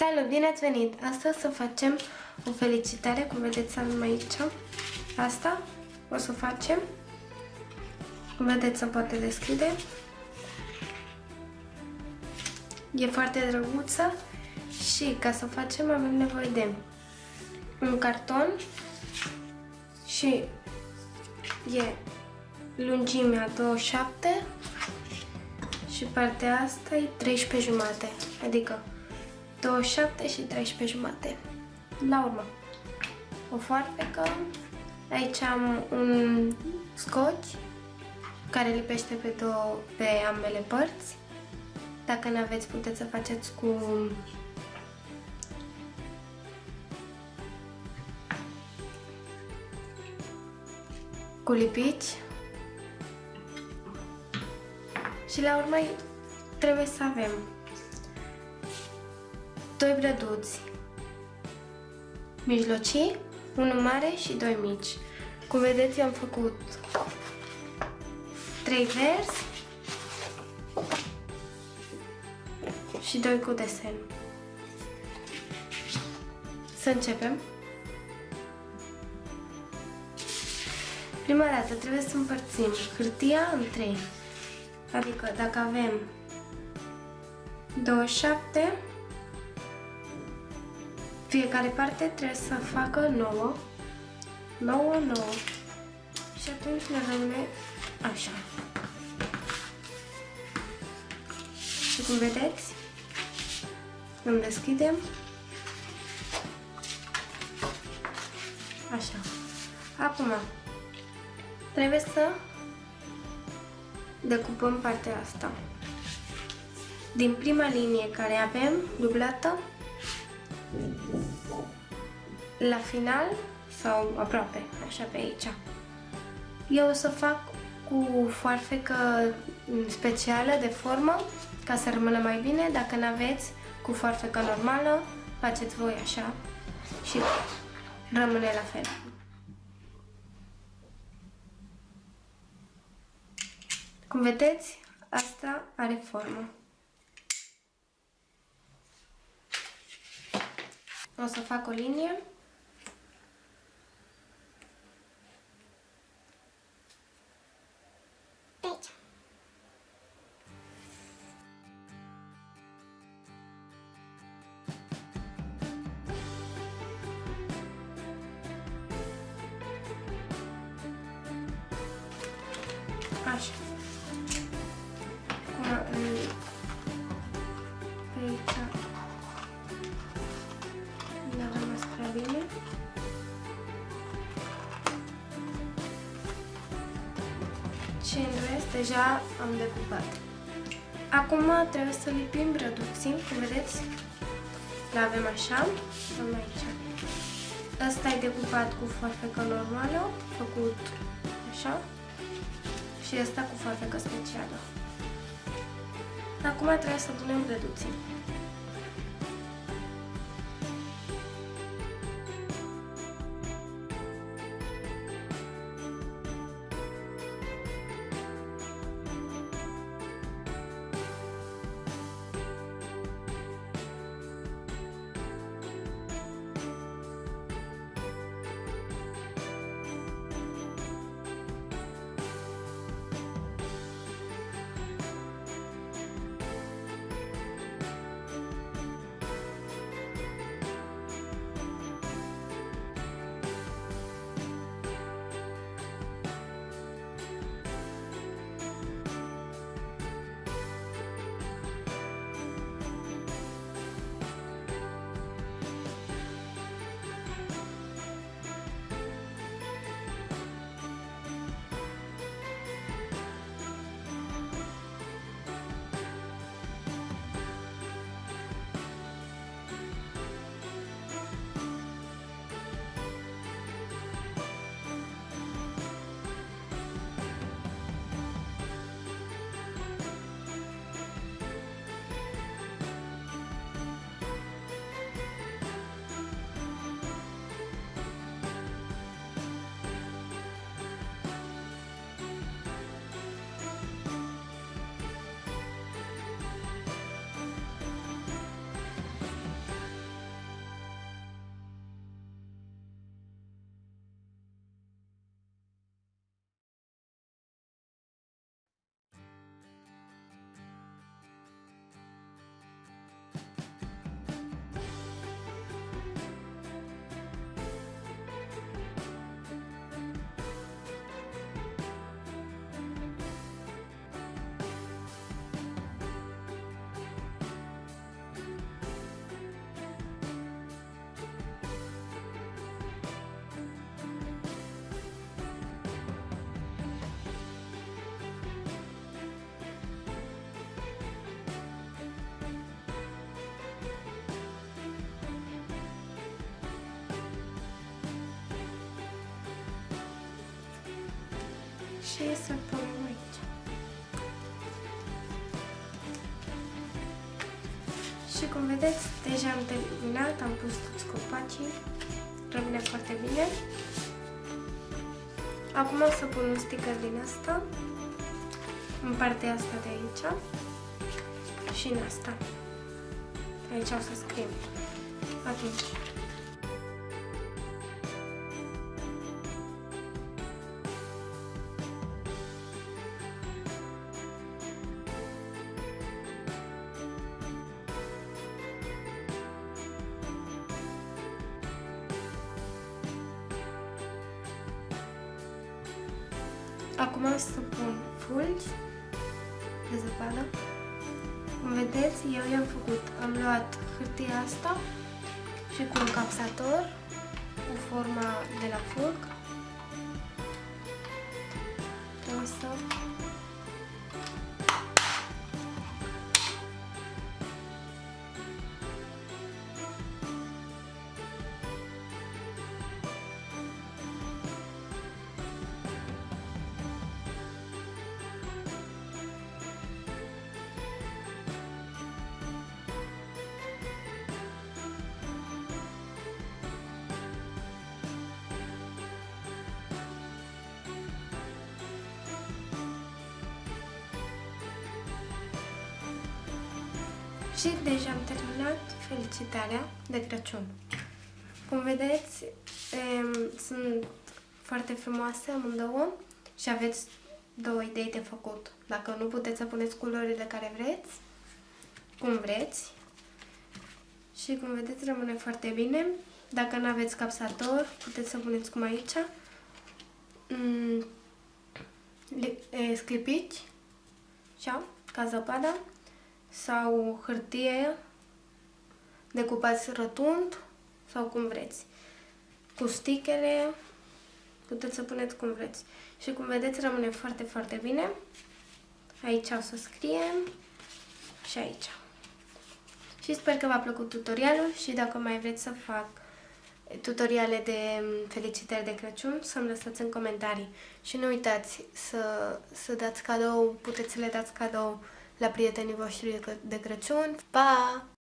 Salut, bine ați venit! Astăzi să facem o felicitare, cum vedeți am aici. Asta o să facem. Cum vedeți se poate deschide. E foarte drăguță și ca să o facem avem nevoie de un carton și e lungimea 27 și partea asta e 13 jumate, adică 27 și 13 jumate. La urmă, o foarfecă, aici am un scoci care lipește pe, două, pe ambele părți. Dacă nu aveți, puteți să faceți cu cu lipici și la urmă trebuie să avem doi brăduți mijlocii, unul mare și doi mici. Cum vedeți, eu am făcut trei verzi și doi cu desen. Să începem. Prima dată trebuie să împărțim hârtia în trei. Adică dacă avem 27, fiecare parte trebuie să facă 9, 9, 9 și atunci ne rămâne așa. Și cum vedeți, îmi deschidem așa. Acum, trebuie să decupăm partea asta. Din prima linie care avem dublată, la final sau aproape, așa pe aici. Eu o să fac cu foarfecă specială de formă ca să rămână mai bine. Dacă nu aveți cu foarfecă normală, faceți voi așa și rămâne la fel. Cum vedeți, asta are formă. O să fac o linie. Așa. Acum, în- pe aici le rămas prea bine. Și în rest deja am decupat. Acum trebuie să lipim brăduții, cum vedeți, le avem așa, am aici. Ăsta e decupat cu foarfecă normală, făcut așa și ăsta cu foarfecă specială. Acum trebuie să punem brăduții. Și să punem aici. Și cum vedeți, deja am terminat, am pus toți copacii, rămâne foarte bine. Acum o să pun un sticker din asta, în partea asta de aici și în asta. Aici o să scriem. Atunci. Acum o să pun fulgi de zăpadă. Cum vedeți, eu i-am făcut, am luat hârtia asta și cu un capsator cu forma de la fulg. O să Și deja am terminat felicitarea de Crăciun. Cum vedeți, sunt foarte frumoase amândouă și aveți două idei de făcut. Dacă nu puteți să puneți culorile care vreți, cum vreți. Și cum vedeți, rămâne foarte bine. Dacă nu aveți capsator, puteți să puneți cum aici. Mm, sclipici, așa, ca zăpada sau hârtie decupați rotund sau cum vreți. Cu stickere puteți să puneți cum vreți. Și cum vedeți rămâne foarte, foarte bine. Aici o să scriem și aici. Și sper că v-a plăcut tutorialul și dacă mai vreți să fac tutoriale de felicitări de Crăciun, să-mi lăsați în comentarii. Și nu uitați să, să dați cadou, puteți să le dați cadou la prietenii voștri de Crăciun. Pa!